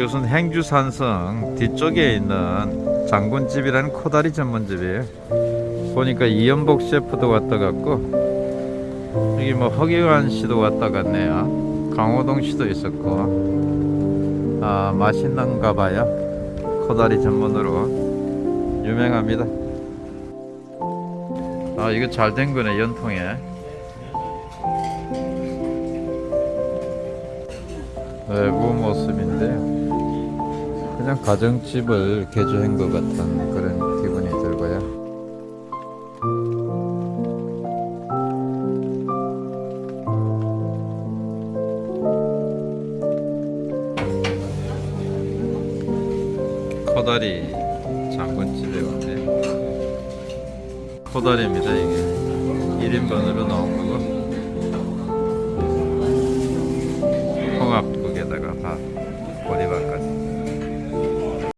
이것은 행주산성 뒤쪽에 있는 장군집이라는 코다리 전문집이에요. 보니까 이연복 셰프도 왔다 갔고 여기 뭐 허기관 씨도 왔다 갔네요. 강호동 씨도 있었고 아 맛있는가 봐요. 코다리 전문으로 유명합니다. 아 이거 잘 된 거네 연통에. 외부 모습인데요. 그냥 가정집을 개조한 것 같은 그런 기분이 들고요. 코다리 장군집에 왔네요. 코다리입니다 이게 1인분으로 나온 거고